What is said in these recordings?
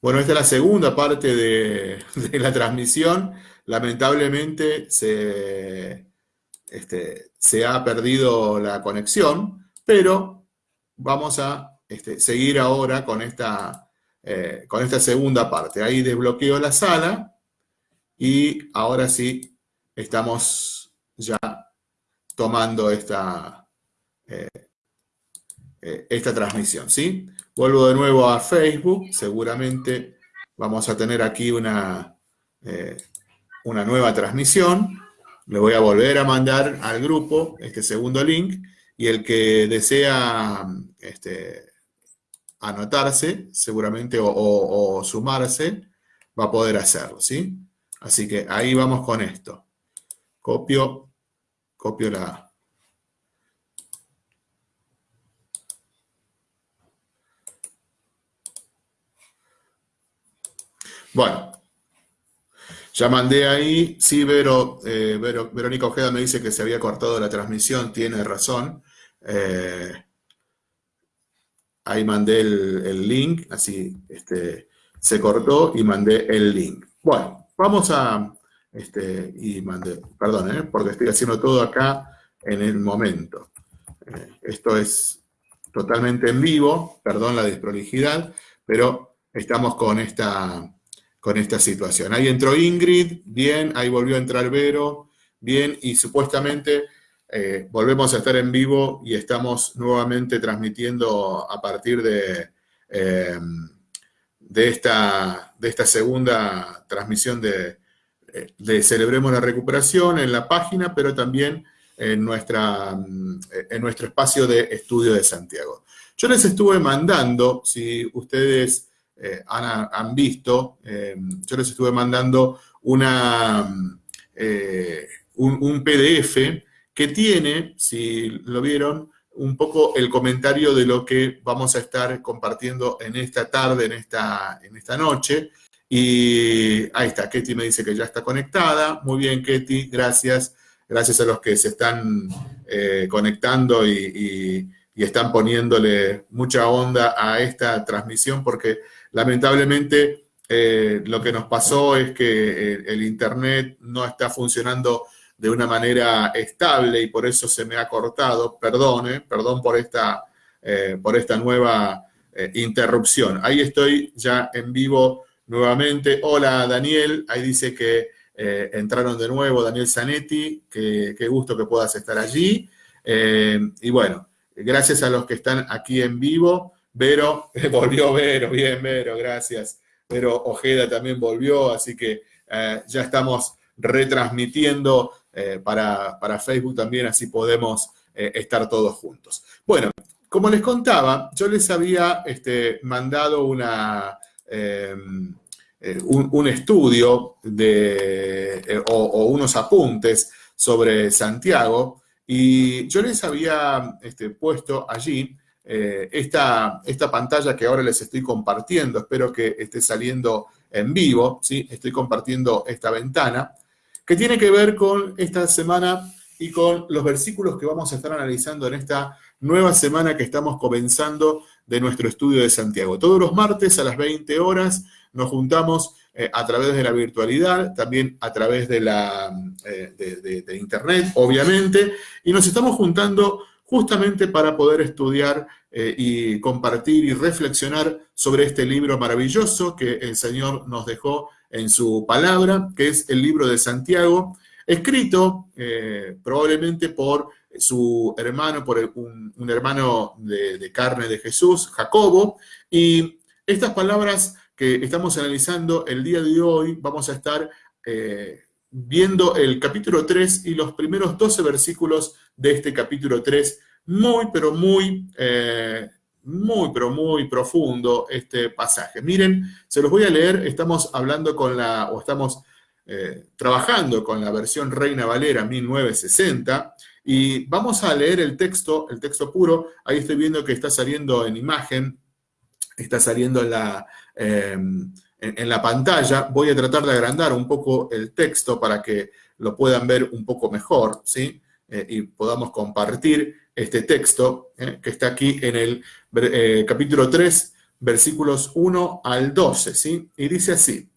Bueno, esta es la segunda parte de, la transmisión. Lamentablemente se, este, se, ha perdido la conexión, pero vamos a este, seguir ahora con esta, eh, con esta segunda parte. Ahí desbloqueo la sala y ahora sí estamos ya tomando esta, eh, eh, esta transmisión, ¿sí? Vuelvo de nuevo a Facebook, seguramente vamos a tener aquí una, eh, una nueva transmisión. Le voy a volver a mandar al grupo este segundo link y el que desea este, anotarse, seguramente, o, sumarse, va a poder hacerlo, ¿sí? Así que ahí vamos con esto. Copio, copio la, Bueno, ya mandé ahí, sí, Vero, eh, Verónica Ojeda me dice que se había cortado la transmisión, tiene razón. Eh, ahí mandé el, link, así este, se cortó y mandé el link. Bueno, vamos a, este, y mandé, perdón, eh, porque estoy haciendo todo acá en el momento. esto es totalmente en vivo, perdón la desprolijidad, pero estamos con esta con esta situación. Ahí entró Ingrid, bien, ahí volvió a entrar Vero, bien, y supuestamente eh, volvemos a estar en vivo y estamos nuevamente transmitiendo a partir de, eh, de, esta, de esta segunda transmisión de, de Celebremos la Recuperación en la página, pero también en, nuestra, en nuestro espacio de estudio de Santiago. Yo les estuve mandando, si ustedes eh, han, visto, eh, yo les estuve mandando una, eh, un, PDF que tiene, si lo vieron, un poco el comentario de lo que vamos a estar compartiendo en esta tarde, en esta, en esta noche. Y ahí está, Ketty me dice que ya está conectada. Muy bien, Ketty, gracias. Gracias a los que se están conectando y, y, están poniéndole mucha onda a esta transmisión porque Lamentablemente, eh, lo que nos pasó es que eh, el, Internet no está funcionando de una manera estable y por eso se me ha cortado. Perdón, perdón por esta, eh, por esta nueva interrupción. Ahí estoy ya en vivo nuevamente. Hola, Daniel. Ahí dice que entraron de nuevo, Daniel Zanetti. Qué gusto que puedas estar allí. y bueno, gracias a los que están aquí en vivo. Vero, volvió Vero, bien Vero, gracias. Vero Ojeda también volvió, así que eh, ya estamos retransmitiendo eh, para, Facebook también, así podemos eh, estar todos juntos. Bueno, como les contaba, yo les había este, mandado una, em, un, estudio de, o, unos apuntes sobre Santiago y yo les había este, puesto allí eh, esta, esta, pantalla que ahora les estoy compartiendo, espero que esté saliendo en vivo, ¿sí? estoy compartiendo esta ventana, que tiene que ver con esta semana y con los versículos que vamos a estar analizando en esta nueva semana que estamos comenzando de nuestro estudio de Santiago. Todos los martes a las 20 horas nos juntamos eh, a través de la virtualidad, también a través de, la, eh, de Internet, obviamente, y nos estamos juntando justamente para poder estudiar eh, y compartir y reflexionar sobre este libro maravilloso que el Señor nos dejó en su palabra, que es el libro de Santiago, escrito eh, probablemente por su hermano, por un, hermano de, carne de Jesús, Jacobo, y estas palabras que estamos analizando el día de hoy, vamos a estar eh, viendo el capítulo 3 y los primeros 12 versículos de este capítulo 3 muy, pero muy, eh, muy, pero muy profundo este pasaje. Miren, se los voy a leer, estamos hablando con la, o estamos eh, trabajando con la versión Reina Valera 1960, y vamos a leer el texto, el texto puro, ahí estoy viendo que está saliendo en imagen, está saliendo en la, em, en la pantalla, voy a tratar de agrandar un poco el texto para que lo puedan ver un poco mejor, ¿sí? Eh, y podamos compartir este texto, eh, que está aquí en el eh, capítulo 3, versículos 1 al 12, ¿sí? Y dice así,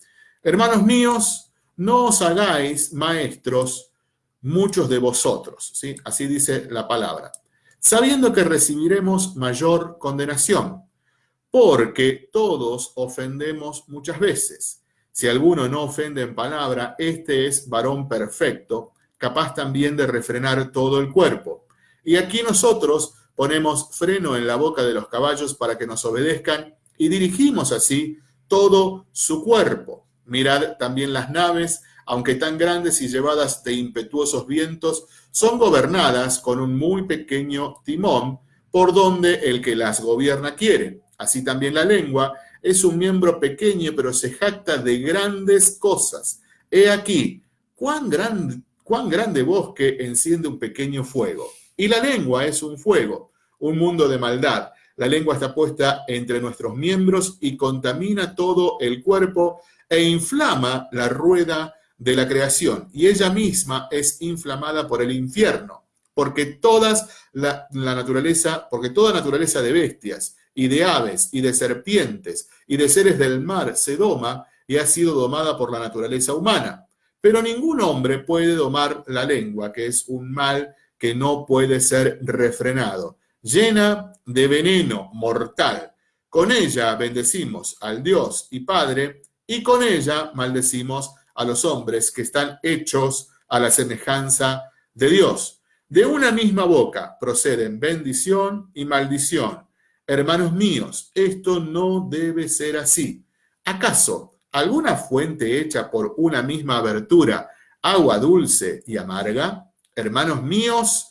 hermanos míos, no os hagáis maestros muchos de vosotros, ¿sí? Así dice la palabra, sabiendo que recibiremos mayor condenación, porque todos ofendemos muchas veces. Si alguno no ofende en palabra, este es varón perfecto, capaz también de refrenar todo el cuerpo. Y aquí nosotros ponemos freno en la boca de los caballos para que nos obedezcan y dirigimos así todo su cuerpo. Mirad también las naves, aunque tan grandes y llevadas de impetuosos vientos, son gobernadas con un muy pequeño timón por donde el que las gobierna quiere. Así también la lengua es un miembro pequeño, pero se jacta de grandes cosas. He aquí, cuán, gran, cuán grande bosque enciende un pequeño fuego. Y la lengua es un fuego, un mundo de maldad. La lengua está puesta entre nuestros miembros y contamina todo el cuerpo e inflama la rueda de la creación. Y ella misma es inflamada por el infierno, porque todas la, la naturaleza, porque toda naturaleza de bestias y de aves y de serpientes y de seres del mar se doma y ha sido domada por la naturaleza humana. Pero ningún hombre puede domar la lengua, que es un mal que no puede ser refrenado, llena de veneno mortal. Con ella bendecimos al Dios y Padre, y con ella maldecimos a los hombres que están hechos a la semejanza de Dios. De una misma boca proceden bendición y maldición. Hermanos míos, esto no debe ser así. ¿Acaso alguna fuente hecha por una misma abertura, agua dulce y amarga? Hermanos míos,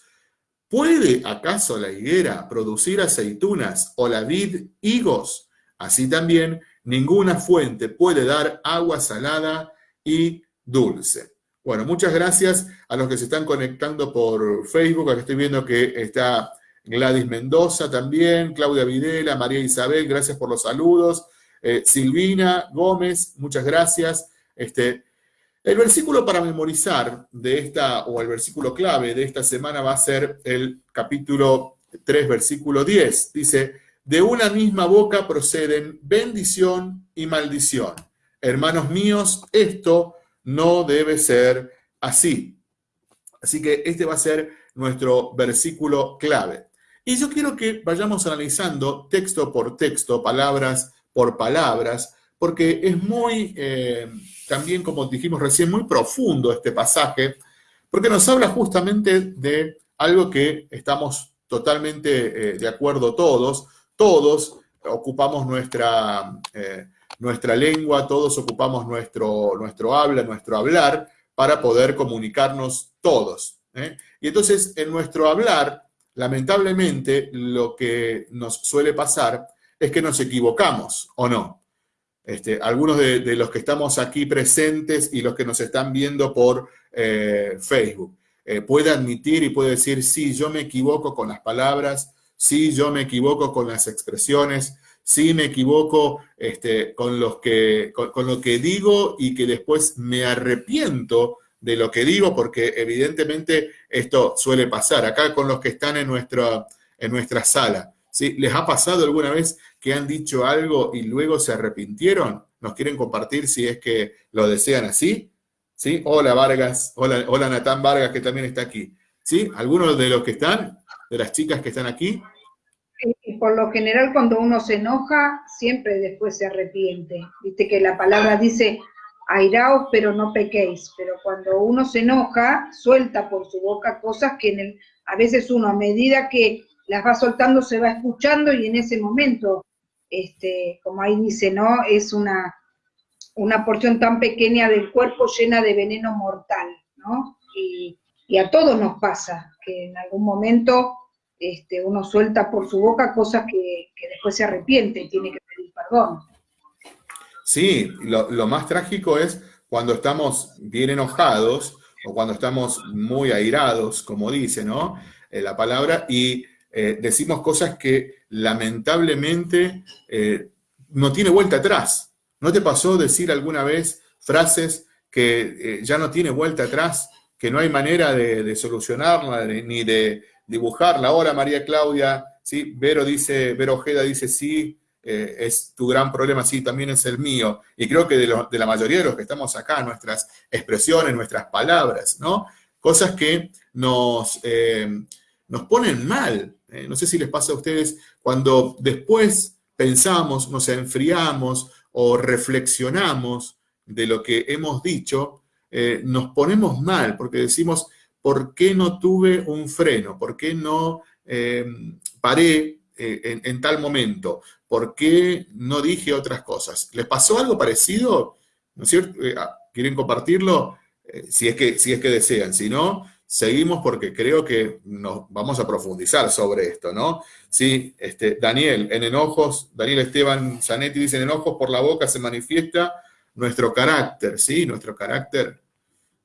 ¿puede acaso la higuera producir aceitunas o la vid higos? Así también, ninguna fuente puede dar agua salada y dulce. Bueno, muchas gracias a los que se están conectando por Facebook. Aquí estoy viendo que está Gladys Mendoza también, Claudia Videla, María Isabel, gracias por los saludos. Eh, Silvina Gómez, muchas gracias. Este, el versículo para memorizar de esta, o el versículo clave de esta semana va a ser el capítulo 3, versículo 10. Dice, de una misma boca proceden bendición y maldición. Hermanos míos, esto no debe ser así. Así que este va a ser nuestro versículo clave. Y yo quiero que vayamos analizando texto por texto, palabras por palabras, porque es muy... Eh, también, como dijimos recién, muy profundo este pasaje, porque nos habla justamente de algo que estamos totalmente eh, de acuerdo todos, todos ocupamos nuestra, eh, nuestra lengua, todos ocupamos nuestro, nuestro habla, nuestro hablar, para poder comunicarnos todos. Y entonces, en nuestro hablar, lamentablemente, lo que nos suele pasar es que nos equivocamos, ¿o no? Este, algunos de, los que estamos aquí presentes y los que nos están viendo por eh, Facebook. Eh, puede admitir y puede decir, sí, yo me equivoco con las palabras, sí, yo me equivoco con las expresiones, sí, me equivoco este, con, los que, con, lo que digo y que después me arrepiento de lo que digo, porque evidentemente esto suele pasar. Acá con los que están en nuestra, en nuestra sala, ¿sí? ¿Les ha pasado alguna vez que han dicho algo y luego se arrepintieron? ¿Nos quieren compartir si es que lo desean así? ¿Sí? Hola Vargas, hola, hola Natán Vargas que también está aquí. ¿Sí? ¿Algunos de los que están, de las chicas que están aquí? Por lo general cuando uno se enoja, siempre después se arrepiente. Viste que la palabra dice, airaos pero no pequéis, pero cuando uno se enoja, suelta por su boca cosas que a veces uno a medida que las va soltando, se va escuchando y en ese momento, este, como ahí dice, ¿no? Es una, una porción tan pequeña del cuerpo llena de veneno mortal, ¿no? Y, a todos nos pasa que en algún momento este, uno suelta por su boca cosas que, después se arrepiente y tiene que pedir perdón. Sí, lo, lo, más trágico es cuando estamos bien enojados o cuando estamos muy airados, como dice, ¿no? Eh, la palabra, y eh, decimos cosas que lamentablemente eh, no tiene vuelta atrás. ¿No te pasó decir alguna vez frases que eh, ya no tiene vuelta atrás, que no hay manera de, solucionarla ni de dibujarla? Ahora María Claudia, ¿sí? Vero dice, Vero Ojeda dice sí, eh, es tu gran problema, sí, también es el mío. Y creo que de, la mayoría de los que estamos acá, nuestras expresiones, nuestras palabras, ¿no? Cosas que nos, nos ponen mal. Eh, no sé si les pasa a ustedes cuando después pensamos, nos enfriamos o reflexionamos de lo que hemos dicho, nos ponemos mal porque decimos, ¿por qué no tuve un freno? ¿Por qué no paré en, tal momento? ¿Por qué no dije otras cosas? ¿Les pasó algo parecido? ¿No? Eh, ah, ¿Quieren compartirlo? Eh, si, es que, si es que desean. Si no, seguimos porque creo que nos vamos a profundizar sobre esto, ¿no? Sí, este, Daniel, en enojos, Daniel Esteban Zanetti dice, en enojos por la boca se manifiesta nuestro carácter, ¿sí? Nuestro carácter.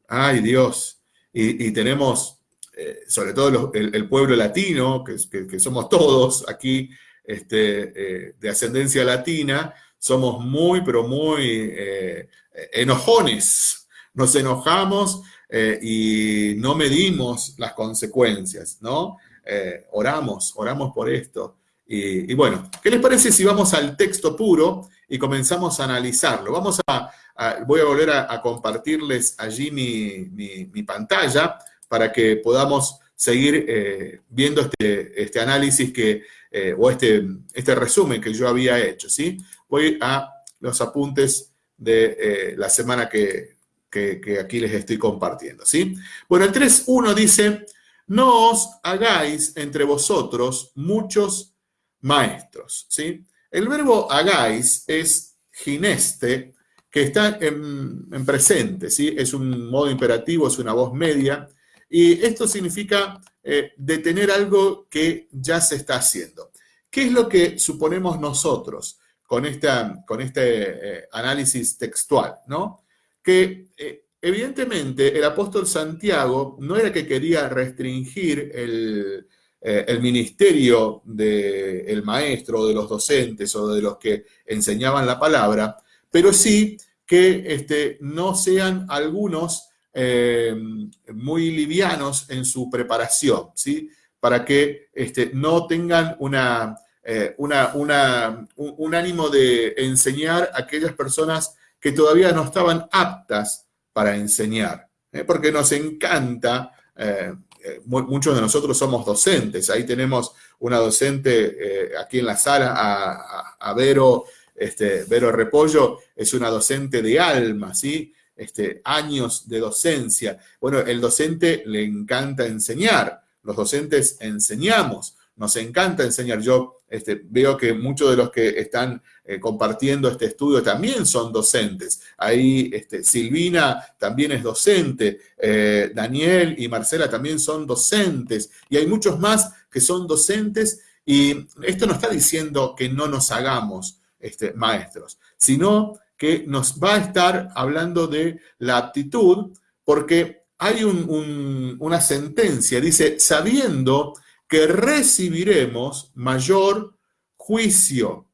Ay, Dios. Y, tenemos, eh, sobre todo el, pueblo latino, que somos todos aquí, este, eh, de ascendencia latina, somos muy, pero muy eh, enojones. Nos enojamos eh, y no medimos las consecuencias, ¿no? oramos, oramos por esto. Y, bueno, ¿qué les parece si vamos al texto puro y comenzamos a analizarlo? Vamos a, voy a volver a, compartirles allí mi, mi, pantalla para que podamos seguir viendo este, este análisis que eh, o este, este resumen que yo había hecho, ¿sí? Voy a los apuntes de eh, la semana que, aquí les estoy compartiendo, ¿sí? Bueno, el 3.1 dice, no os hagáis entre vosotros muchos maestros, ¿sí? El verbo hagáis es gineste, que está en, presente, ¿sí? Es un modo imperativo, es una voz media, y esto significa eh, detener algo que ya se está haciendo. ¿Qué es lo que suponemos nosotros con, con este eh, análisis textual? ¿no? Que eh, evidentemente el apóstol Santiago no era que quería restringir el, ministerio del maestro o de los docentes o de los que enseñaban la palabra, pero sí que este, no sean algunos eh, muy livianos en su preparación, ¿sí? Para que este, no tengan una, eh, una, un, ánimo de enseñar a aquellas personas que todavía no estaban aptas para enseñar, ¿eh? porque nos encanta, muchos de nosotros somos docentes, ahí tenemos una docente aquí en la sala, a, a, Vero, este, Vero Repollo, es una docente de alma, ¿sí? este, años de docencia. Bueno, el docente le encanta enseñar, los docentes enseñamos, nos encanta enseñar. Yo este, veo que muchos de los que están eh, compartiendo este estudio también son docentes. Ahí este, Silvina también es docente, eh, Daniel y Marcela también son docentes, y hay muchos más que son docentes, y esto no está diciendo que no nos hagamos este, maestros, sino que nos va a estar hablando de la aptitud, porque hay una sentencia, dice, sabiendo que recibiremos mayor juicio.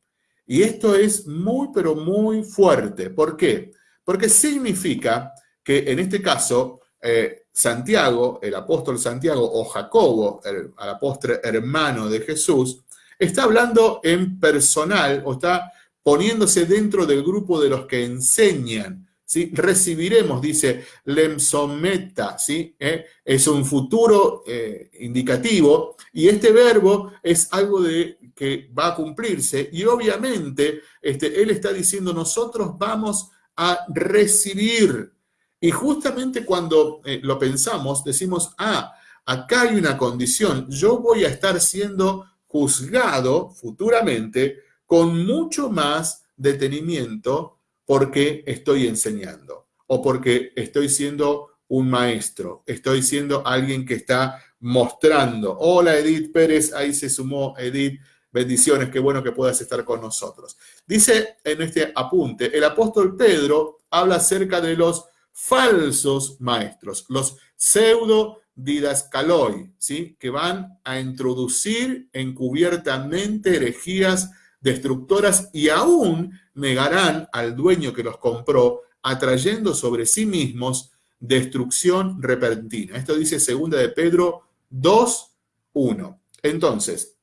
Y esto es muy, pero muy fuerte. ¿Por qué? Porque significa que en este caso, eh, Santiago, el apóstol Santiago o Jacobo, el, el apóstol hermano de Jesús, está hablando en personal o está poniéndose dentro del grupo de los que enseñan. ¿Sí? Recibiremos, dice lemsometa, ¿sí? ¿Eh? es un futuro eh, indicativo y este verbo es algo de, que va a cumplirse y obviamente este, él está diciendo nosotros vamos a recibir. Y justamente cuando eh, lo pensamos, decimos, ah, acá hay una condición, yo voy a estar siendo juzgado futuramente con mucho más detenimiento porque estoy enseñando o porque estoy siendo un maestro, estoy siendo alguien que está mostrando. Hola Edith Pérez, ahí se sumó Edith. Bendiciones, qué bueno que puedas estar con nosotros. Dice en este apunte, el apóstol Pedro habla acerca de los falsos maestros, los pseudo didascaloi, ¿sí? que van a introducir encubiertamente herejías destructoras y aún negarán al dueño que los compró, atrayendo sobre sí mismos destrucción repentina. Esto dice segunda de Pedro 2, 1. Entonces,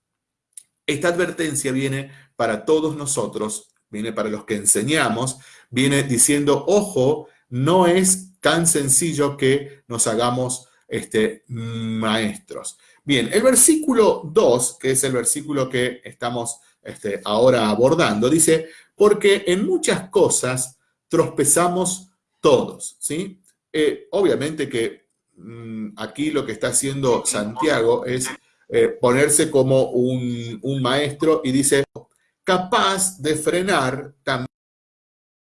esta advertencia viene para todos nosotros, viene para los que enseñamos, viene diciendo, ojo, no es tan sencillo que nos hagamos este, maestros. Bien, el versículo 2, que es el versículo que estamos este, ahora abordando, dice, porque en muchas cosas tropezamos todos, ¿sí? Eh, obviamente que mm, aquí lo que está haciendo Santiago es eh, ponerse como un, maestro y dice, capaz de frenar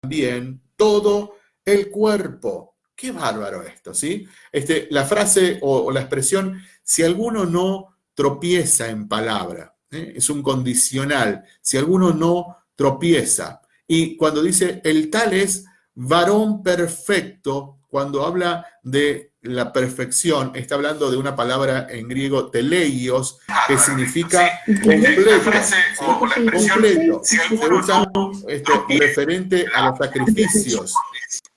también todo el cuerpo. Qué bárbaro esto, ¿sí? Este, la frase o, la expresión, si alguno no tropieza en palabra, ¿eh? es un condicional, si alguno no tropieza. Y cuando dice, el tal es varón perfecto, cuando habla de la perfección, está hablando de una palabra en griego, teleios, que significa completo. Completo. Se usa esto, referente a los sacrificios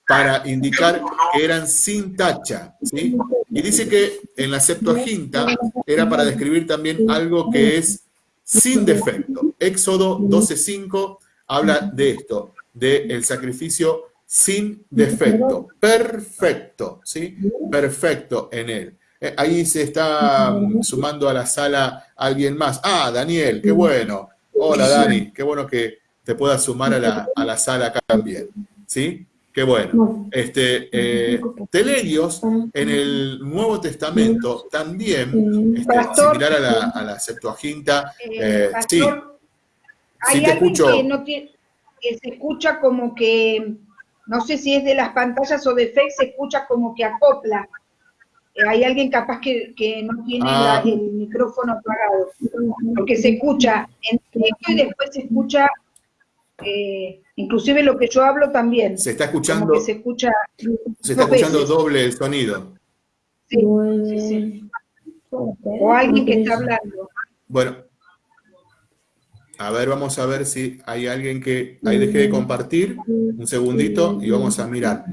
para indicar que eran sin tacha, ¿sí? Y dice que en la Septuaginta era para describir también algo que es sin defecto. Éxodo 12.5 habla de esto, del sacrificio sin defecto, perfecto, ¿sí? Perfecto en él. Eh, ahí se está sumando a la sala alguien más. Ah, Daniel, qué bueno. Hola, Dani, qué bueno que te puedas sumar a la, a la sala acá también, ¿sí? Qué bueno. Este, eh, en el Nuevo Testamento también, este, similar a la, a la Septuaginta, eh, eh sí, hay sí te escucho. Que, no tiene, que se escucha como que, no sé si es de las pantallas o de Facebook, se escucha como que acopla. Eh, hay alguien capaz que, que no tiene ah. el micrófono apagado, porque se escucha en directo y después se escucha eh, inclusive lo que yo hablo también. Se está escuchando. se escucha. Se está escuchando doble el sonido. Sí, sí, sí. O alguien que está hablando. Bueno. A ver, vamos a ver si hay alguien que ahí deje de compartir. Un segundito y vamos a mirar.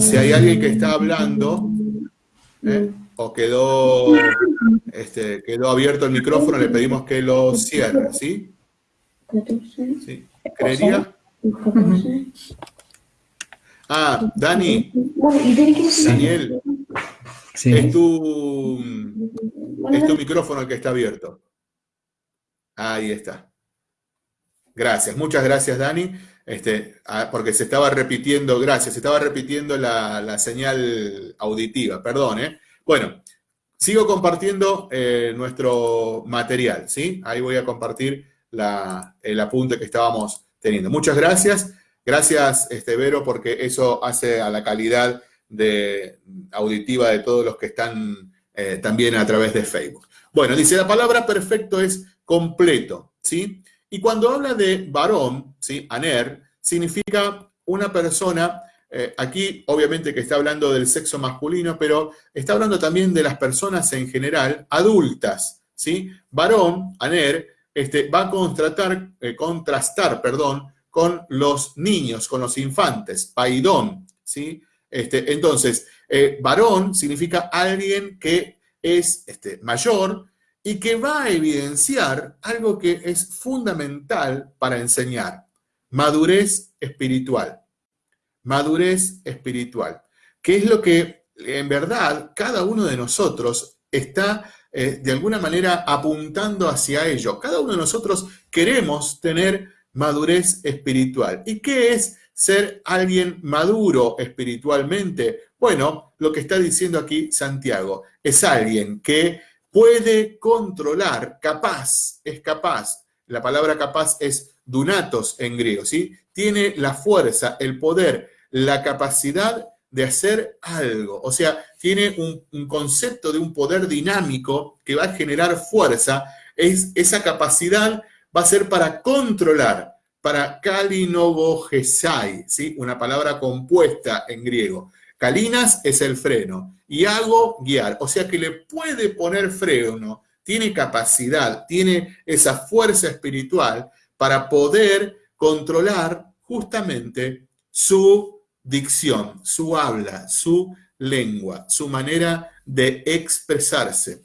Si hay alguien que está hablando ¿eh? o quedó, este, quedó abierto el micrófono, le pedimos que lo cierre, ¿sí? Sí. ¿Creería? Ah, Dani. Daniel. Es, tu, es tu micrófono el que está abierto. Ahí está. Gracias, muchas gracias Dani, este, ah, porque se estaba repitiendo, gracias, se estaba repitiendo la, señal auditiva, perdón. ¿eh? Bueno, sigo compartiendo eh, nuestro material, ¿sí? Ahí voy a compartir el apunte que estábamos teniendo. Muchas gracias. Gracias, este, Vero, porque eso hace a la calidad de, auditiva de todos los que están eh, también a través de Facebook. Bueno, dice, la palabra perfecto es completo, ¿sí? Y cuando habla de varón, ¿sí? Aner, significa una persona, eh, aquí obviamente que está hablando del sexo masculino, pero está hablando también de las personas en general, adultas, ¿sí? Varón, Aner, este, va a contrastar, eh, contrastar perdón, con los niños, con los infantes, paidón, ¿sí? Este, entonces, eh, varón significa alguien que es este, mayor y que va a evidenciar algo que es fundamental para enseñar, madurez espiritual. Madurez espiritual, que es lo que en verdad cada uno de nosotros está eh, de alguna manera apuntando hacia ello. Cada uno de nosotros queremos tener madurez espiritual. ¿Y qué es ser alguien maduro espiritualmente? Bueno, lo que está diciendo aquí Santiago, es alguien que puede controlar, capaz, es capaz. La palabra capaz es dunatos en griego, ¿sí? Tiene la fuerza, el poder, la capacidad de hacer algo. O sea, tiene un, concepto de un poder dinámico que va a generar fuerza. Es, esa capacidad va a ser para controlar, para kalinogogesai, ¿sí? una palabra compuesta en griego. Kalinas es el freno y hago guiar, o sea que le puede poner freno, tiene capacidad, tiene esa fuerza espiritual para poder controlar justamente su dicción, su habla, su lengua, su manera de expresarse,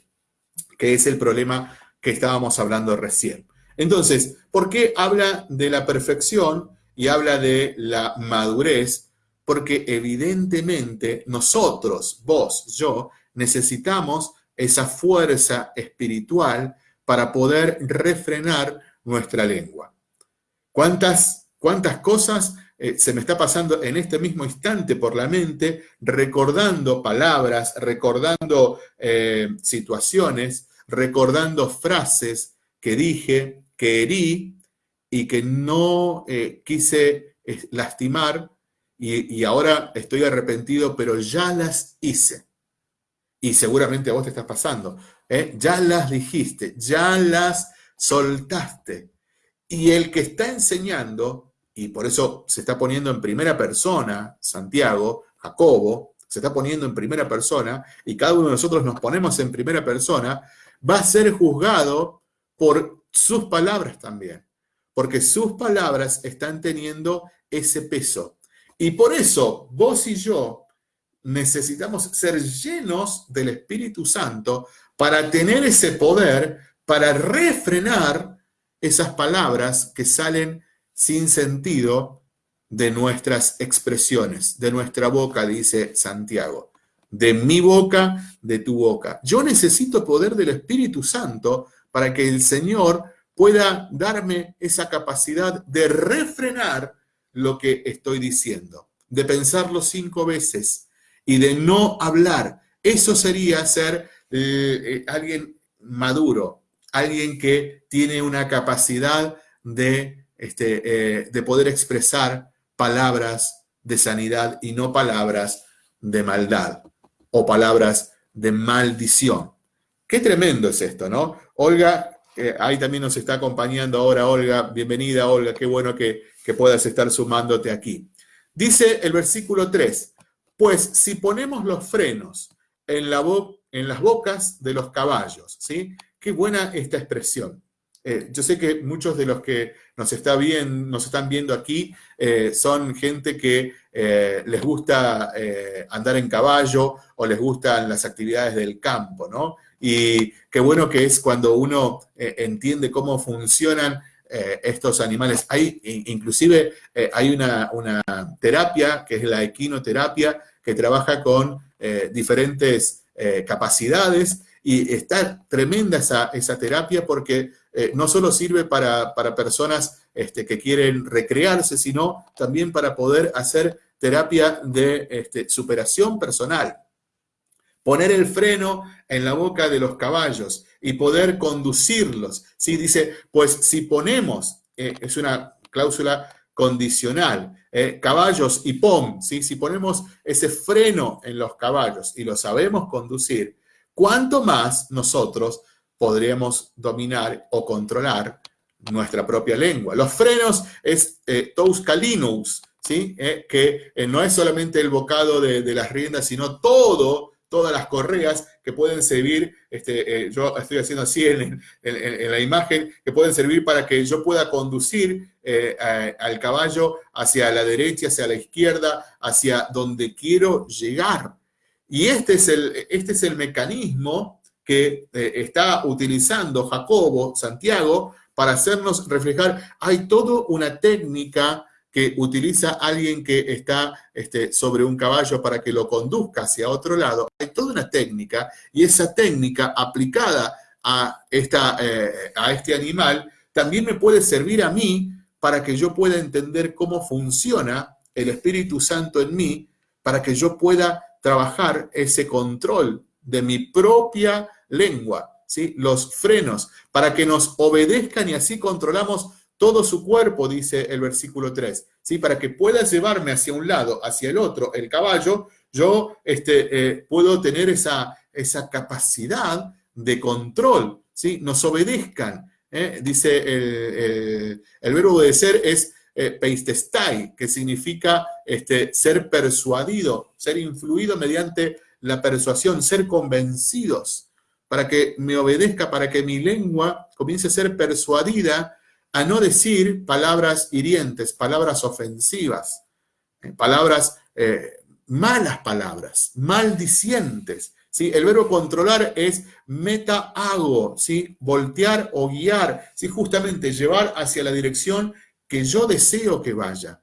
que es el problema que estábamos hablando recién. Entonces, ¿por qué habla de la perfección y habla de la madurez? Porque evidentemente nosotros, vos, yo, necesitamos esa fuerza espiritual para poder refrenar nuestra lengua. ¿Cuántas, cuántas cosas eh, se me está pasando en este mismo instante por la mente, recordando palabras, recordando eh, situaciones, recordando frases que dije, que herí y que no eh, quise lastimar y, ahora estoy arrepentido, pero ya las hice y seguramente a vos te estás pasando, ya las dijiste, ya las soltaste. Y el que está enseñando, y por eso se está poniendo en primera persona, Santiago, Jacobo, se está poniendo en primera persona, y cada uno de nosotros nos ponemos en primera persona, va a ser juzgado por sus palabras también, porque sus palabras están teniendo ese peso. Y por eso vos y yo necesitamos ser llenos del Espíritu Santo para tener ese poder, para refrenar esas palabras que salen sin sentido de nuestras expresiones, de nuestra boca, dice Santiago. De mi boca, de tu boca. Yo necesito poder del Espíritu Santo para que el Señor pueda darme esa capacidad de refrenar lo que estoy diciendo, de pensarlo cinco veces, y de no hablar. Eso sería ser eh, eh, alguien maduro, alguien que tiene una capacidad de, este, eh, de poder expresar palabras de sanidad y no palabras de maldad o palabras de maldición. Qué tremendo es esto, ¿no? Olga, ahí también nos está acompañando ahora Olga. Bienvenida, Olga. Qué bueno que, que puedas estar sumándote aquí. Dice el versículo 3, pues si ponemos los frenos en, la en las bocas de los caballos, ¿sí? Qué buena esta expresión. Eh, yo sé que muchos de los que nos, está bien, nos están viendo aquí eh, son gente que eh, les gusta andar en caballo o les gustan las actividades del campo, ¿no? Y qué bueno que es cuando uno entiende cómo funcionan estos animales. Hay, inclusive hay una, una, terapia, que es la equinoterapia, que trabaja con diferentes capacidades y está tremenda esa, esa terapia porque eh, no solo sirve para, personas este, que quieren recrearse, sino también para poder hacer terapia de este, superación personal. Poner el freno en la boca de los caballos y poder conducirlos. ¿sí? Dice, pues si ponemos, es una cláusula condicional. Eh, caballos y POM, ¿sí? si ponemos ese freno en los caballos y lo sabemos conducir, ¿cuánto más nosotros podríamos dominar o controlar nuestra propia lengua? Los frenos es eh, ¿sí? Eh, que eh, no es solamente el bocado de, las riendas, sino todo todas las correas que pueden servir, este, eh, yo estoy haciendo así en, la imagen, que pueden servir para que yo pueda conducir al caballo hacia la derecha, hacia la izquierda, hacia donde quiero llegar. Y este es el, este es el mecanismo que eh, está utilizando Jacobo, Santiago, para hacernos reflejar, hay toda una técnica que utiliza alguien que está este, sobre un caballo para que lo conduzca hacia otro lado. Hay toda una técnica y esa técnica aplicada a, esta, eh, a este animal también me puede servir a mí para que yo pueda entender cómo funciona el Espíritu Santo en mí, para que yo pueda trabajar ese control de mi propia lengua, ¿sí? los frenos, para que nos obedezcan y así controlamos todo su cuerpo, dice el versículo 3, ¿sí? Para que pueda llevarme hacia un lado, hacia el otro, el caballo, yo este, eh, puedo tener esa, esa capacidad de control, ¿sí? Nos obedezcan. ¿eh? Dice el, el, verbo de ser es eh, peistestai, que significa este, ser persuadido, ser influido mediante la persuasión, ser convencidos, para que me obedezca, para que mi lengua comience a ser persuadida a no decir palabras hirientes, palabras ofensivas, eh, palabras, eh, malas palabras, maldicientes, ¿sí? El verbo controlar es meta-hago, ¿sí? Voltear o guiar, ¿sí? Justamente llevar hacia la dirección que yo deseo que vaya.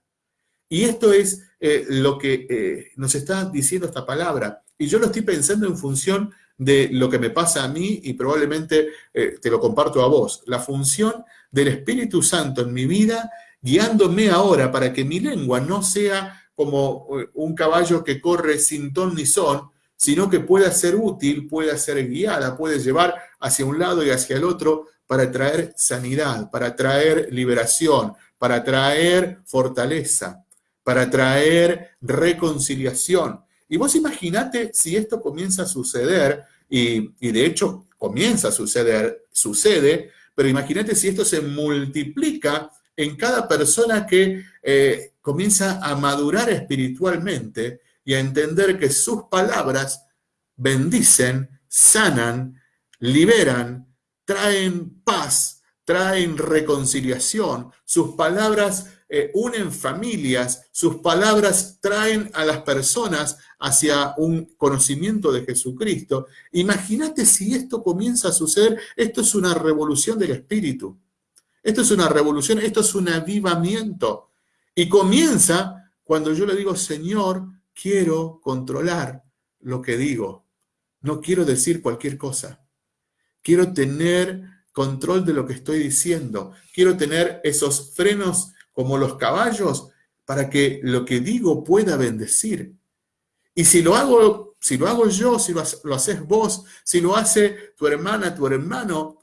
Y esto es eh, lo que nos está diciendo esta palabra. Y yo lo estoy pensando en función de lo que me pasa a mí y probablemente eh, te lo comparto a vos. La función del Espíritu Santo en mi vida, guiándome ahora para que mi lengua no sea como un caballo que corre sin ton ni son, sino que pueda ser útil, pueda ser guiada, puede llevar hacia un lado y hacia el otro para traer sanidad, para traer liberación, para traer fortaleza para traer reconciliación. Y vos imaginate si esto comienza a suceder, y, de hecho comienza a suceder, sucede, pero imagínate si esto se multiplica en cada persona que eh, comienza a madurar espiritualmente y a entender que sus palabras bendicen, sanan, liberan, traen paz, traen reconciliación, sus palabras eh, unen familias, sus palabras traen a las personas hacia un conocimiento de Jesucristo. Imagínate si esto comienza a suceder, esto es una revolución del espíritu. Esto es una revolución, esto es un avivamiento. Y comienza cuando yo le digo, Señor, quiero controlar lo que digo. No quiero decir cualquier cosa. Quiero tener control de lo que estoy diciendo. Quiero tener esos frenos como los caballos para que lo que digo pueda bendecir. Y si lo hago, si lo hago yo, si lo, haces vos, si lo hace tu hermana, tu hermano,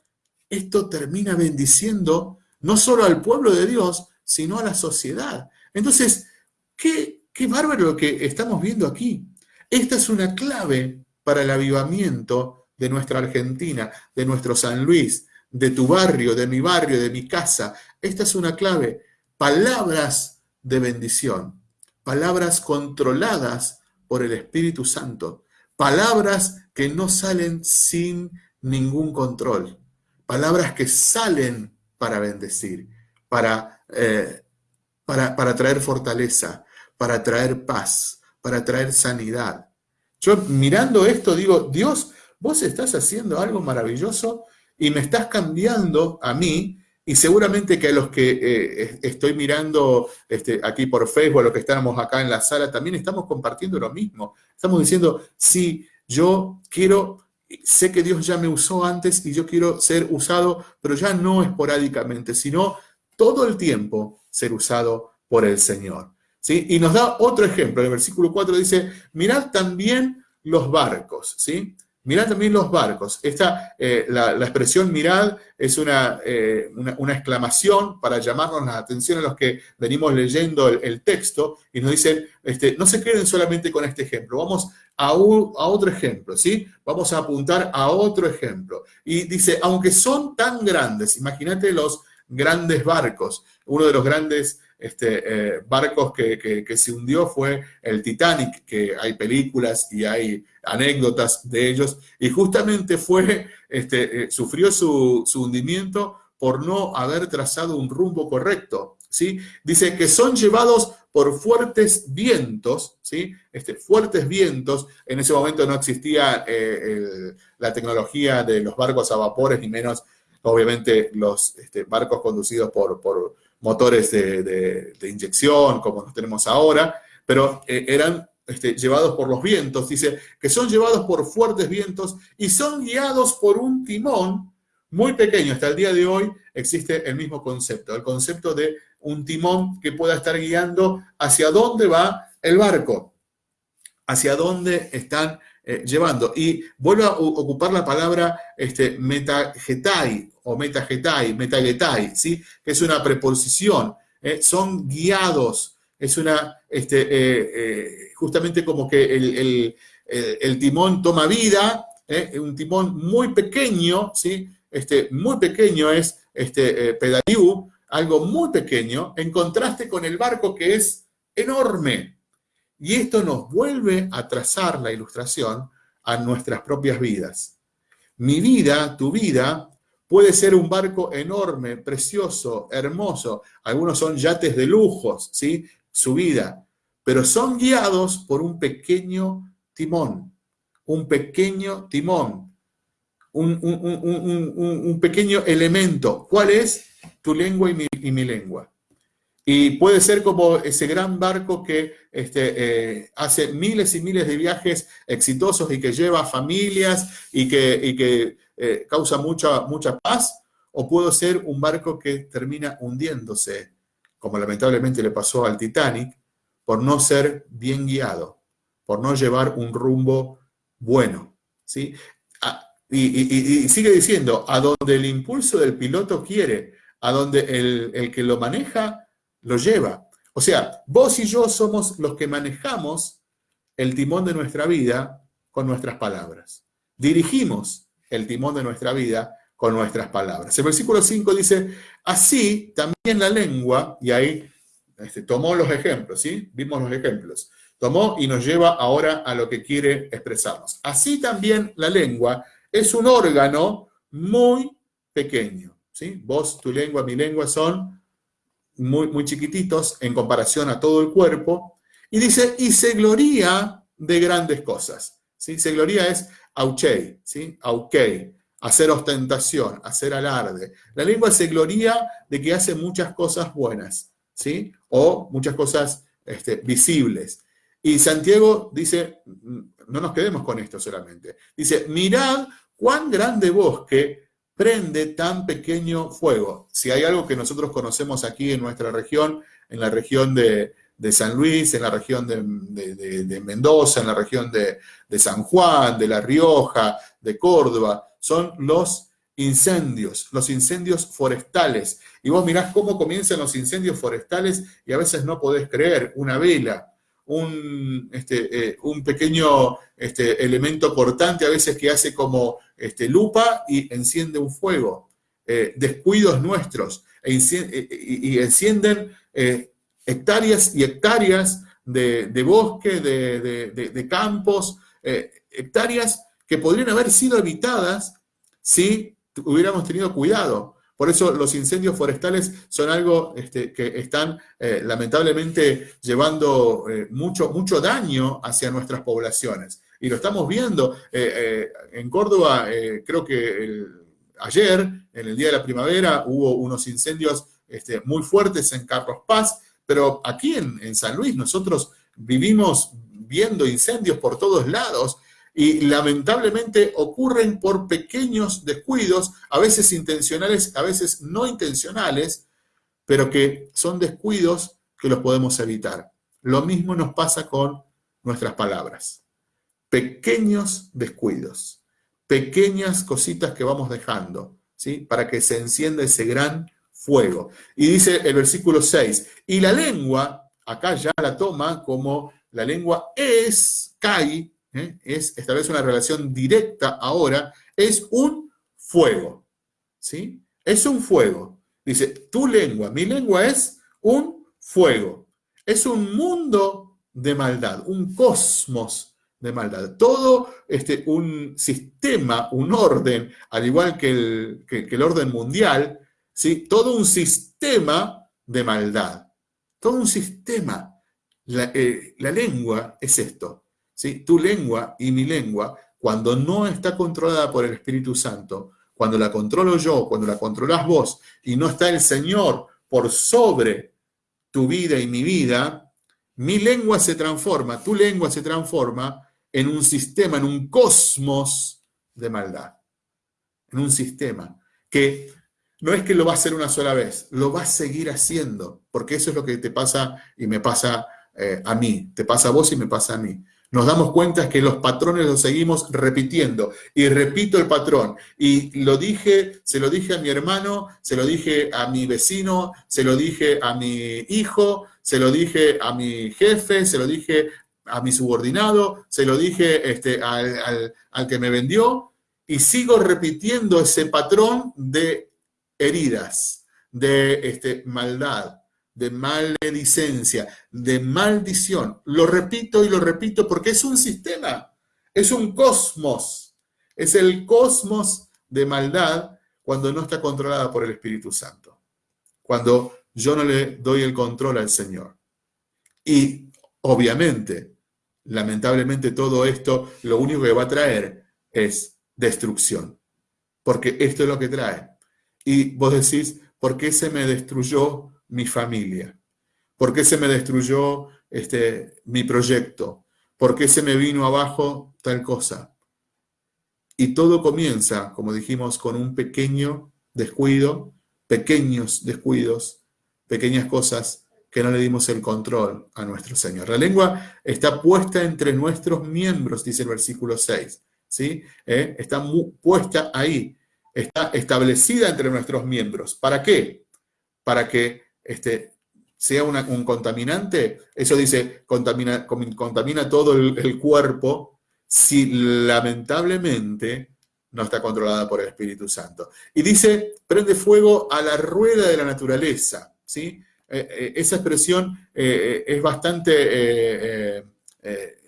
esto termina bendiciendo no solo al pueblo de Dios, sino a la sociedad. Entonces, qué, qué bárbaro lo que estamos viendo aquí. Esta es una clave para el avivamiento de nuestra Argentina, de nuestro San Luis, de tu barrio, de mi barrio, de mi casa. Esta es una clave palabras de bendición, palabras controladas por el Espíritu Santo, palabras que no salen sin ningún control, palabras que salen para bendecir, para, eh, para, para traer fortaleza, para traer paz, para traer sanidad. Yo mirando esto digo, Dios, vos estás haciendo algo maravilloso y me estás cambiando a mí y seguramente que a los que eh, estoy mirando este, aquí por Facebook, a los que estamos acá en la sala, también estamos compartiendo lo mismo. Estamos diciendo, sí, yo quiero, sé que Dios ya me usó antes y yo quiero ser usado, pero ya no esporádicamente, sino todo el tiempo ser usado por el Señor. ¿sí? Y nos da otro ejemplo. En el versículo 4 dice, mirad también los barcos. ¿sí? Mirad también los barcos. Esta, eh, la, expresión mirad es eh, una, una, exclamación para llamarnos la atención a los que venimos leyendo el, texto y nos dicen, este, no se queden solamente con este ejemplo, vamos a, a otro ejemplo, ¿sí? Vamos a apuntar a otro ejemplo. Y dice, aunque son tan grandes, imagínate los grandes barcos, uno de los grandes este, eh, barcos que, se hundió fue el Titanic, que hay películas y hay anécdotas de ellos, y justamente fue, este, eh, sufrió su, hundimiento por no haber trazado un rumbo correcto. ¿sí? Dice que son llevados por fuertes vientos, ¿sí? Este, fuertes vientos, en ese momento no existía eh, la tecnología de los barcos a vapores, ni menos, obviamente, los este, barcos conducidos por motores de, inyección como los tenemos ahora, pero eh, eran este, llevados por los vientos, dice que son llevados por fuertes vientos y son guiados por un timón muy pequeño. Hasta el día de hoy existe el mismo concepto, el concepto de un timón que pueda estar guiando hacia dónde va el barco, hacia dónde están eh, llevando. Y vuelvo a ocupar la palabra este, metagetai o metagetai, metagetai, ¿sí? que es una preposición. Eh, son guiados. Es una, este, eh, justamente como que el, timón toma vida, un timón muy pequeño, ¿sí? este, muy pequeño es este, pedaliu, algo muy pequeño, en contraste con el barco que es enorme. Y esto nos vuelve a trazar la ilustración a nuestras propias vidas. Mi vida, tu vida, puede ser un barco enorme, precioso, hermoso. Algunos son yates de lujos, ¿sí? Su vida. Pero son guiados por un pequeño timón, un pequeño timón, un, pequeño elemento. ¿Cuál es? Tu lengua y mi lengua. Y puede ser como ese gran barco que este, eh, hace miles y miles de viajes exitosos y que lleva familias y que, que eh, causa mucha, mucha paz, o puedo ser un barco que termina hundiéndose, como lamentablemente le pasó al Titanic, por no ser bien guiado, por no llevar un rumbo bueno. ¿sí? Ah, y, sigue diciendo, a donde el impulso del piloto quiere, a donde el, el que lo maneja lo lleva. O sea, vos y yo somos los que manejamos el timón de nuestra vida con nuestras palabras. Dirigimos el timón de nuestra vida con nuestras palabras. El versículo 5 dice, así también la lengua, y ahí este, tomó los ejemplos, ¿sí? Vimos los ejemplos. Tomó y nos lleva ahora a lo que quiere expresarnos. Así también la lengua es un órgano muy pequeño, ¿sí? Vos, tu lengua, mi lengua son muy, muy chiquititos en comparación a todo el cuerpo, y dice, y se gloría de grandes cosas. ¿sí? Se gloría es auchei, ¿sí? hacer ostentación, hacer alarde. La lengua se gloría de que hace muchas cosas buenas, ¿sí? o muchas cosas este, visibles. Y Santiago dice, no nos quedemos con esto solamente, dice, mirad cuán grande bosque prende tan pequeño fuego? Si hay algo que nosotros conocemos aquí en nuestra región, en la región de, San Luis, en la región de, Mendoza, en la región de, San Juan, de La Rioja, de Córdoba, son los incendios, los incendios forestales. Y vos mirás cómo comienzan los incendios forestales y a veces no podés creer, una vela, un, este, eh, un pequeño este, elemento cortante a veces que hace como este, lupa y enciende un fuego. Eh, descuidos nuestros e eh, y, encienden hectáreas y hectáreas de, bosque, de, campos, hectáreas que podrían haber sido evitadas si hubiéramos tenido cuidado. Por eso los incendios forestales son algo este, que están eh, lamentablemente llevando eh, mucho, mucho daño hacia nuestras poblaciones. Y lo estamos viendo. Eh, en Córdoba, creo que ayer, en el Día de la Primavera, hubo unos incendios este, muy fuertes en Carlos Paz, pero aquí en, en San Luis nosotros vivimos viendo incendios por todos lados y lamentablemente ocurren por pequeños descuidos, a veces intencionales, a veces no intencionales, pero que son descuidos que los podemos evitar. Lo mismo nos pasa con nuestras palabras. Pequeños descuidos, pequeñas cositas que vamos dejando, ¿sí? Para que se encienda ese gran fuego. Y dice el versículo 6, y la lengua, acá ya la toma como la lengua es, cae, ¿eh? es, establece una relación directa ahora, es un fuego. ¿Sí? Es un fuego. Dice, tu lengua, mi lengua es un fuego. Es un mundo de maldad, un cosmos de maldad. Todo este, un sistema, un orden, al igual que el, el orden mundial, ¿sí? todo un sistema de maldad. Todo un sistema. la eh, lengua es esto. Tu lengua y mi lengua, cuando no está controlada por el Espíritu Santo, cuando la controlo yo, cuando la controlas vos, y no está el Señor por sobre tu vida y mi vida, mi lengua se transforma, tu lengua se transforma en un sistema, en un cosmos de maldad. En un sistema que no es que lo va a hacer una sola vez, lo va a seguir haciendo, porque eso es lo que te pasa y me pasa eh, a mí, te pasa a vos y me pasa a mí nos damos cuenta que los patrones los seguimos repitiendo. Y repito el patrón. Y lo dije, se lo dije a mi hermano, se lo dije a mi vecino, se lo dije a mi hijo, se lo dije a mi jefe, se lo dije a mi subordinado, se lo dije este, al, al que me vendió. Y sigo repitiendo ese patrón de heridas, de este, maldad, de maledicencia, de maldición. Lo repito y lo repito porque es un sistema, es un cosmos, es el cosmos de maldad cuando no está controlada por el Espíritu Santo, cuando yo no le doy el control al Señor. Y obviamente, lamentablemente todo esto lo único que va a traer es destrucción. Porque esto es lo que trae. Y vos decís, ¿por qué se me destruyó mi familia? ¿Por qué se me destruyó este, mi proyecto? ¿Por qué se me vino abajo tal cosa? Y todo comienza, como dijimos, con un pequeño descuido, pequeños descuidos, pequeñas cosas que no le dimos el control a nuestro Señor. La lengua está puesta entre nuestros miembros, dice el versículo 6. ¿sí? ¿Eh? Está puesta ahí, está establecida entre nuestros miembros. ¿Para qué? Para que este, sea un contaminante. Eso dice, contamina, contamina todo el cuerpo si lamentablemente no está controlada por el Espíritu Santo. Y dice, prende fuego a la rueda de la naturaleza. ¿sí? Eh, eh, esa expresión eh, es bastante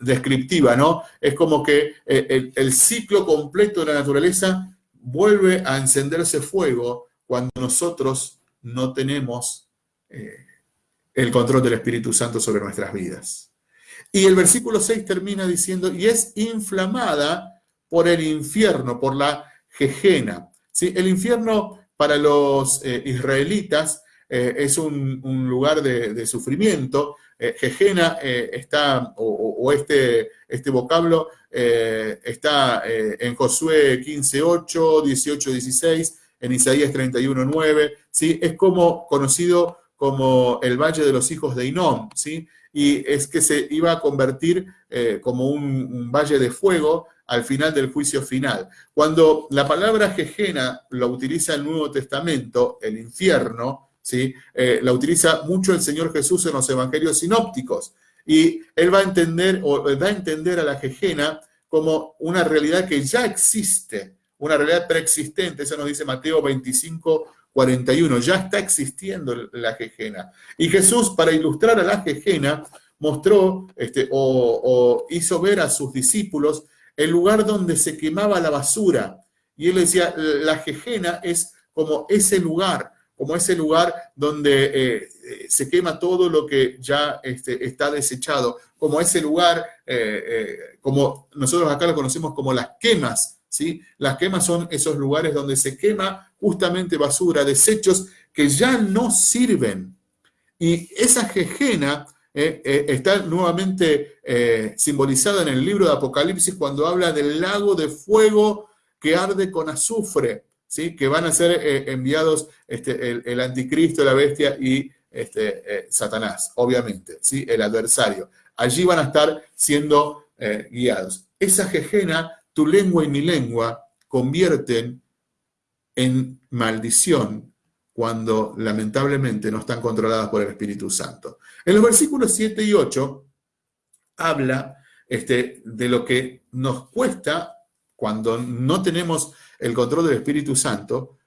descriptiva, ¿no? Es como que el, ciclo completo de la naturaleza vuelve a encenderse fuego cuando nosotros no tenemos el control del Espíritu Santo sobre nuestras vidas. Y el versículo 6 termina diciendo, y es inflamada por el infierno, por la jejena. ¿Sí? El infierno para los israelitas eh, es un, lugar de, sufrimiento. Eh, eh, está, o, este, este vocablo está en Josué 15.8, 18.16, en Isaías 31.9, ¿sí? Es como conocido como el Valle de los Hijos de Inón, ¿sí? Y es que se iba a convertir como un, valle de fuego al final del juicio final. Cuando la palabra Jejena lo utiliza el Nuevo Testamento, el infierno, eh, la utiliza mucho el Señor Jesús en los evangelios sinópticos. Y él va a entender, o da a entender a la jejena como una realidad que ya existe, una realidad preexistente. Eso nos dice Mateo 25, 41. Ya está existiendo la jejena. Y Jesús, para ilustrar a la jejena, mostró este, o, hizo ver a sus discípulos el lugar donde se quemaba la basura. Y él decía, la jejena es como ese lugar como ese lugar donde eh, eh, se quema todo lo que ya este, está desechado, como ese lugar, eh, como nosotros acá lo conocemos como las quemas, ¿sí? Las quemas son esos lugares donde se quema justamente basura, desechos que ya no sirven. Y esa jejena está nuevamente simbolizada en el libro de Apocalipsis cuando habla del lago de fuego que arde con azufre que van a ser eh, enviados este, el, anticristo, la bestia y este, eh, Satanás, obviamente, ¿sí? el adversario. Allí van a estar siendo eh, guiados. Esa jejena, tu lengua y mi lengua, convierten en maldición cuando lamentablemente no están controladas por el Espíritu Santo. En los versículos 7 y 8 habla este, de lo que nos cuesta cuando no tenemos el control del Espíritu Santo,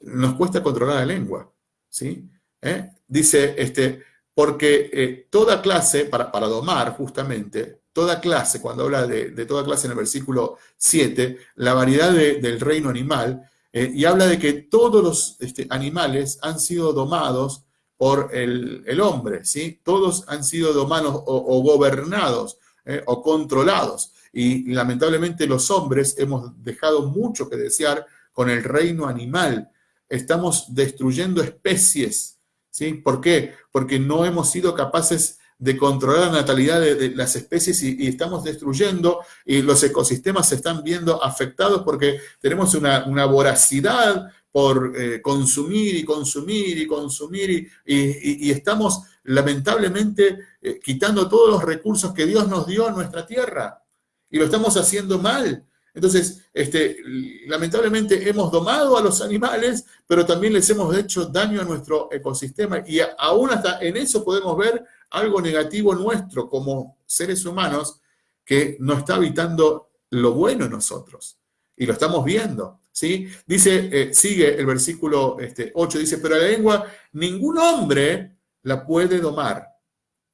nos cuesta controlar la lengua. ¿sí? ¿Eh? Dice, este, porque eh, toda clase, para, para, domar justamente, toda clase, cuando habla de, toda clase en el versículo 7, la variedad del reino animal, eh, y habla de que todos los este, animales han sido domados por el, hombre, ¿sí? Todos han sido domados o, gobernados o controlados. Y lamentablemente los hombres hemos dejado mucho que desear con el reino animal. Estamos destruyendo especies. ¿sí? ¿Por qué? Porque no hemos sido capaces de controlar la natalidad de, las especies y, estamos destruyendo y los ecosistemas se están viendo afectados porque tenemos una, voracidad por eh, consumir y consumir y consumir y, estamos lamentablemente eh, quitando todos los recursos que Dios nos dio a nuestra tierra y lo estamos haciendo mal. Entonces, este, lamentablemente hemos domado a los animales, pero también les hemos hecho daño a nuestro ecosistema y aún hasta en eso podemos ver algo negativo nuestro como seres humanos que no está habitando lo bueno en nosotros. Y lo estamos viendo, ¿sí? Dice, eh, sigue el versículo este, 8, dice, pero la lengua ningún hombre la puede domar.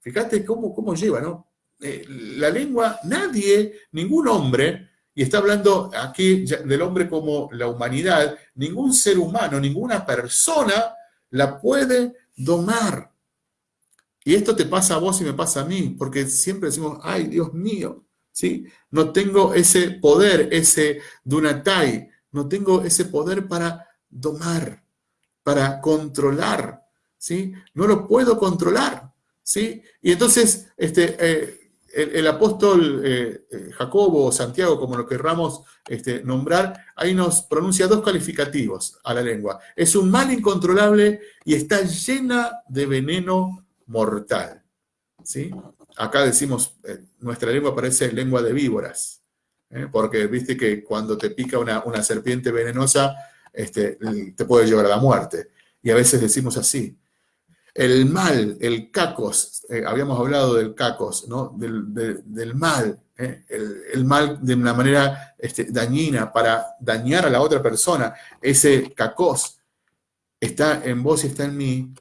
Fíjate cómo, cómo lleva, ¿no? Eh, la lengua, nadie, ningún hombre, y está hablando aquí del hombre como la humanidad, ningún ser humano, ninguna persona la puede domar. Y esto te pasa a vos y me pasa a mí, porque siempre decimos, ay, Dios mío, ¿sí? No tengo ese poder, ese dunatai, no tengo ese poder para domar, para controlar, ¿sí? No lo puedo controlar, ¿sí? Y entonces, este, eh, el, apóstol eh, eh, Jacobo o Santiago, como lo querramos este, nombrar, ahí nos pronuncia dos calificativos a la lengua. Es un mal incontrolable y está llena de veneno mortal. ¿sí? Acá decimos, eh, nuestra lengua parece lengua de víboras, porque viste que cuando te pica una, serpiente venenosa, este, te puede llevar a la muerte. Y a veces decimos así, el mal, el cacos, eh, habíamos hablado del cacos, ¿no? del, mal, ¿eh? el, mal de una manera este, dañina para dañar a la otra persona. Ese cacos está en vos y está en mí,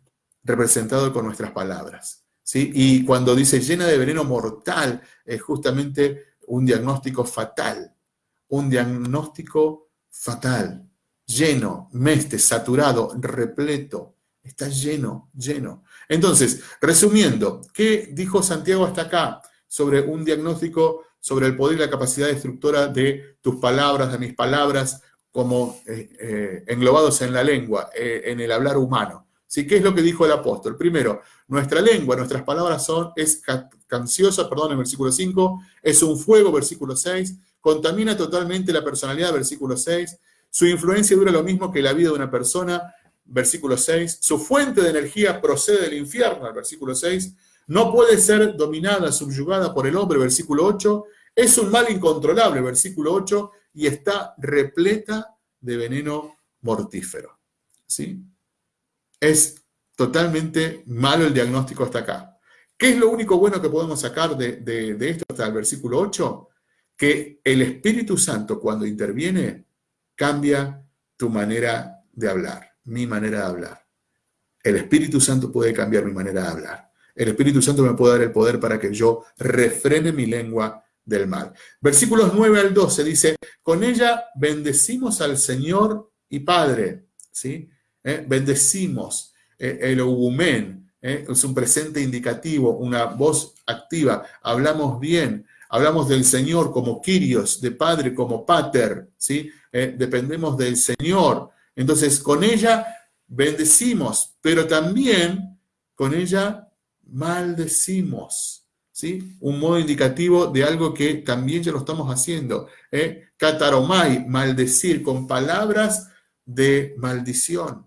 representado con nuestras palabras. ¿sí? Y cuando dice llena de veneno mortal, es justamente un diagnóstico fatal, un diagnóstico fatal, lleno, meste, saturado, repleto Está lleno, lleno. Entonces, resumiendo, ¿qué dijo Santiago hasta acá sobre un diagnóstico sobre el poder y la capacidad destructora de tus palabras, de mis palabras, como eh, eh, englobados en la lengua, eh, en el hablar humano? ¿Sí? ¿Qué es lo que dijo el apóstol? Primero, nuestra lengua, nuestras palabras son, es canciosa, perdón, en versículo 5, es un fuego, versículo 6, contamina totalmente la personalidad, versículo 6, su influencia dura lo mismo que la vida de una persona, versículo 6, su fuente de energía procede del infierno, versículo 6, no puede ser dominada, subyugada por el hombre, versículo 8, es un mal incontrolable, versículo 8, y está repleta de veneno mortífero. ¿Sí? Es totalmente malo el diagnóstico hasta acá. ¿Qué es lo único bueno que podemos sacar de, esto hasta el versículo 8? Que el Espíritu Santo cuando interviene cambia tu manera de hablar mi manera de hablar. El Espíritu Santo puede cambiar mi manera de hablar. El Espíritu Santo me puede dar el poder para que yo refrene mi lengua del mal. Versículos 9 al 12 dice, con ella bendecimos al Señor y Padre, ¿sí? ¿Eh? Bendecimos eh, el ogumen, ¿eh? es un presente indicativo, una voz activa, hablamos bien, hablamos del Señor como Kyrios, de Padre como Pater, ¿sí? Dependemos del Señor, entonces, con ella bendecimos, pero también con ella maldecimos. ¿sí? Un modo indicativo de algo que también ya lo estamos haciendo. ¿eh? Cataromai, maldecir, con palabras de maldición.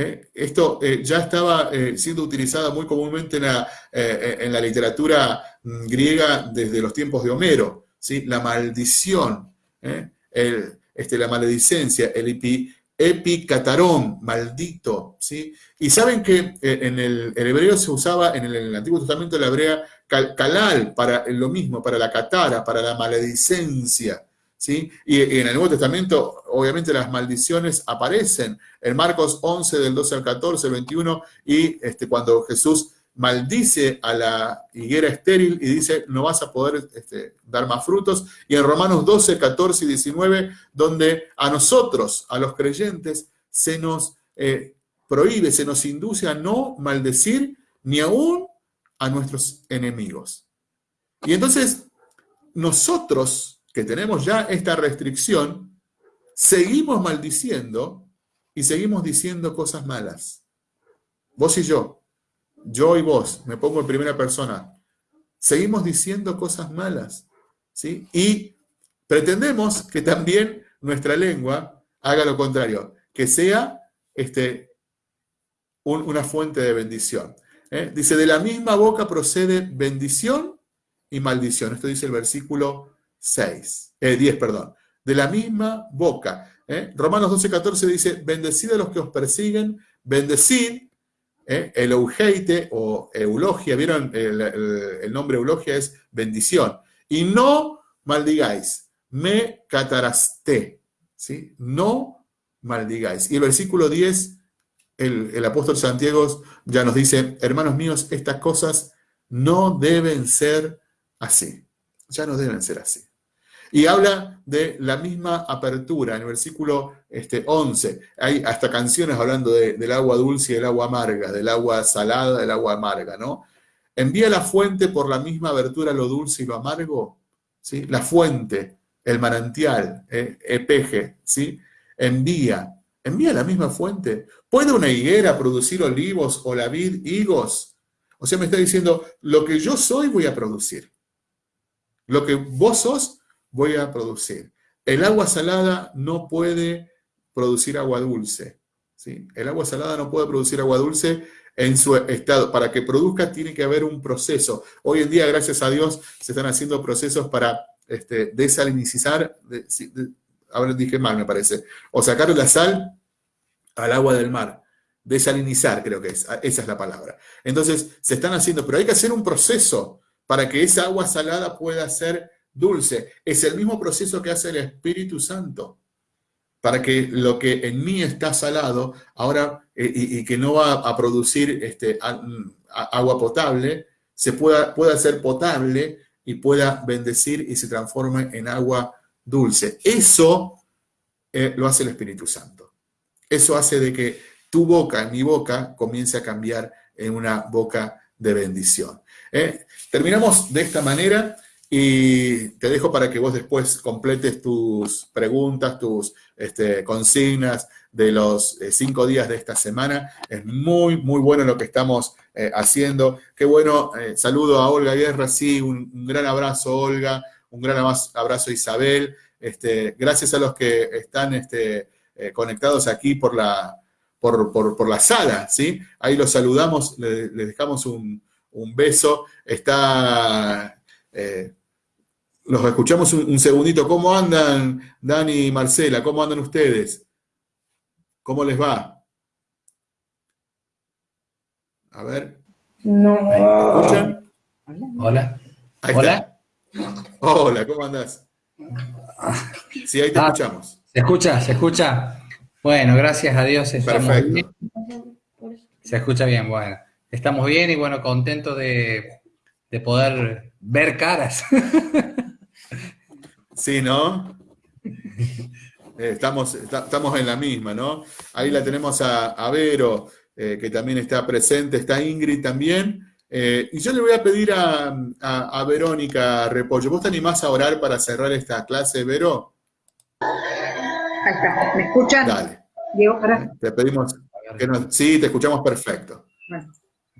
¿Eh? Esto eh, ya estaba eh, siendo utilizada muy comúnmente en la, en la, literatura mm, griega desde los tiempos de Homero. ¿sí? La maldición, el, este, la maledicencia, el, epi, epicatarón, maldito, ¿sí? Y saben que en el, hebreo se usaba, en el, Antiguo Testamento la hebrea, calal, para lo mismo, para la catara, para la maledicencia, ¿sí? Y, en el Nuevo Testamento, obviamente, las maldiciones aparecen. En Marcos 11, del 12 al 14, el 21, y este, cuando Jesús maldice a la higuera estéril y dice, no vas a poder este, dar más frutos. Y en Romanos 12, 14 y 19, donde a nosotros, a los creyentes, se nos eh, prohíbe, se nos induce a no maldecir ni aún a nuestros enemigos. Y entonces, nosotros que tenemos ya esta restricción, seguimos maldiciendo y seguimos diciendo cosas malas. Vos y yo, yo y vos, me pongo en primera persona, seguimos diciendo cosas malas, ¿sí? Y pretendemos que también nuestra lengua haga lo contrario, que sea este, una fuente de bendición. ¿eh? Dice, de la misma boca procede bendición y maldición. Esto dice el versículo 6, 10, eh, perdón. De la misma boca. ¿eh? Romanos 12, 14 dice, bendecid a los que os persiguen, bendecid ¿eh? El eugeite o eulogia, ¿vieron? El, nombre eulogia es bendición. Y no maldigáis, me cataraste, ¿sí? No maldigáis. Y el versículo 10, el, el apóstol Santiago ya nos dice, hermanos míos, estas cosas no deben ser así. Ya no deben ser así. Y habla de la misma apertura en el versículo este, 11. Hay hasta canciones hablando del agua dulce y del agua amarga, del agua salada, del agua amarga, ¿no? ¿Envía la fuente por la misma abertura lo dulce y lo amargo? ¿Sí? La fuente, el manantial, eh, epeje, ¿sí? Envía, envía la misma fuente. ¿Puede una higuera producir olivos o la vid higos? O sea, me está diciendo, lo que yo soy voy a producir. Lo que vos sos, voy a producir. El agua salada no puede producir agua dulce. ¿sí? El agua salada no puede producir agua dulce en su estado. Para que produzca tiene que haber un proceso. Hoy en día, gracias a Dios, se están haciendo procesos para este, desalinizar, a ver, dije mal me parece, o sacar la sal al agua del mar. Desalinizar, creo que es, esa es la palabra. Entonces, se están haciendo, pero hay que hacer un proceso para que esa agua salada pueda ser dulce. Es el mismo proceso que hace el Espíritu Santo para que lo que en mí está salado, ahora, eh, y, que no va a producir este, agua potable, se pueda, pueda ser potable y pueda bendecir y se transforme en agua dulce. Eso eh, lo hace el Espíritu Santo. Eso hace de que tu boca, mi boca, comience a cambiar en una boca de bendición. ¿eh? Terminamos de esta manera. Y te dejo para que vos después completes tus preguntas, tus este, consignas de los eh, cinco días de esta semana. Es muy, muy bueno lo que estamos eh, haciendo. Qué bueno, eh, saludo a Olga Guerra, sí, un, gran abrazo Olga, un gran abrazo Isabel. Este, gracias a los que están este, conectados aquí por la, por, la sala, ¿sí? Ahí los saludamos, les, dejamos un, beso. Está los escuchamos un, segundito. ¿Cómo andan, Dani y Marcela? ¿Cómo andan ustedes? ¿Cómo les va? A ver. No. ¿Me escuchan? Hola. Hola. Hola, ¿cómo andás? Sí, ahí te ah, escuchamos. ¿Se escucha? ¿Se escucha? Bueno, gracias a Dios. Perfecto. Se escucha bien, bueno. Estamos bien y bueno, contentos de, de poder ver caras. Sí, ¿no? Eh, estamos, estamos en la misma, ¿no? Ahí la tenemos a, Vero, eh, que también está presente, está Ingrid también. Eh, y yo le voy a pedir a, Verónica Repollo, ¿vos te animás a orar para cerrar esta clase, Vero? Ahí está, ¿me escuchan? Dale. Diego, Te pedimos que nos... Sí, te escuchamos perfecto.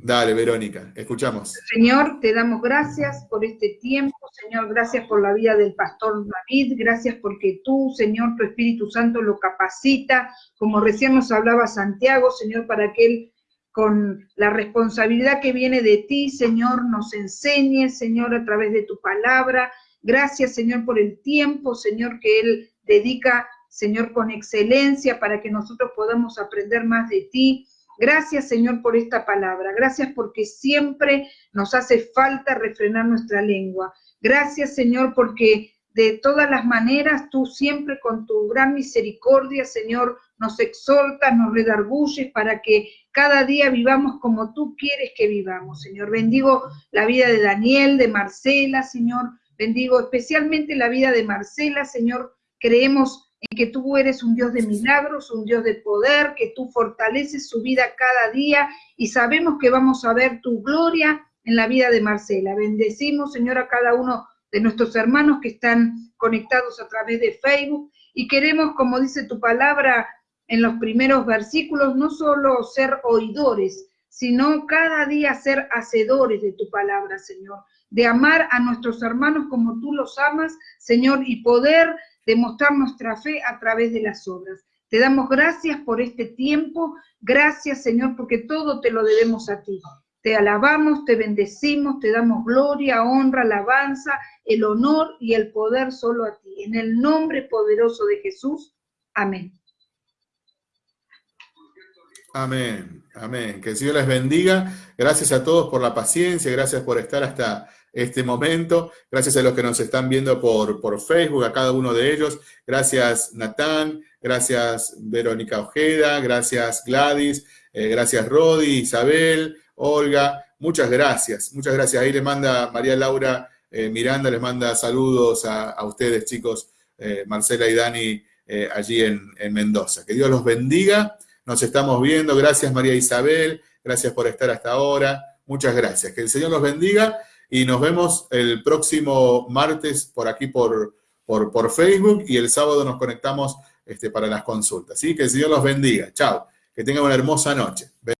Dale, Verónica, escuchamos. Señor, te damos gracias por este tiempo, Señor, gracias por la vida del pastor David, gracias porque tú, Señor, tu Espíritu Santo lo capacita, como recién nos hablaba Santiago, Señor, para que él con la responsabilidad que viene de ti, Señor, nos enseñe, Señor, a través de tu palabra. Gracias, Señor, por el tiempo, Señor, que Él dedica, Señor, con excelencia para que nosotros podamos aprender más de ti. Gracias, Señor, por esta palabra. Gracias porque siempre nos hace falta refrenar nuestra lengua. Gracias, Señor, porque de todas las maneras tú siempre con tu gran misericordia, Señor, nos exhortas, nos redarguyes para que cada día vivamos como tú quieres que vivamos, Señor. Bendigo la vida de Daniel, de Marcela, Señor. Bendigo especialmente la vida de Marcela, Señor. Creemos en que tú eres un Dios de milagros, un Dios de poder, que tú fortaleces su vida cada día y sabemos que vamos a ver tu gloria en la vida de Marcela. Bendecimos, Señor, a cada uno de nuestros hermanos que están conectados a través de Facebook y queremos, como dice tu palabra en los primeros versículos, no solo ser oidores, sino cada día ser hacedores de tu palabra, Señor, de amar a nuestros hermanos como tú los amas, Señor, y poder demostrar nuestra fe a través de las obras. Te damos gracias por este tiempo, gracias Señor, porque todo te lo debemos a ti. Te alabamos, te bendecimos, te damos gloria, honra, alabanza, el honor y el poder solo a ti. En el nombre poderoso de Jesús. Amén. Amén, amén. Que el Señor les bendiga. Gracias a todos por la paciencia, gracias por estar hasta este momento. Gracias a los que nos están viendo por, por Facebook, a cada uno de ellos. Gracias Natán, gracias Verónica Ojeda, gracias Gladys, eh, gracias Rodi, Isabel, Olga. Muchas gracias, muchas gracias. Ahí le manda María Laura eh, Miranda, les manda saludos a, ustedes chicos, eh, Marcela y Dani, allí en, en Mendoza. Que Dios los bendiga. Nos estamos viendo. Gracias María Isabel. Gracias por estar hasta ahora. Muchas gracias. Que el Señor los bendiga y nos vemos el próximo martes por aquí por, por, por Facebook y el sábado nos conectamos este, para las consultas. ¿sí? Que el Señor los bendiga. Chao. Que tengan una hermosa noche.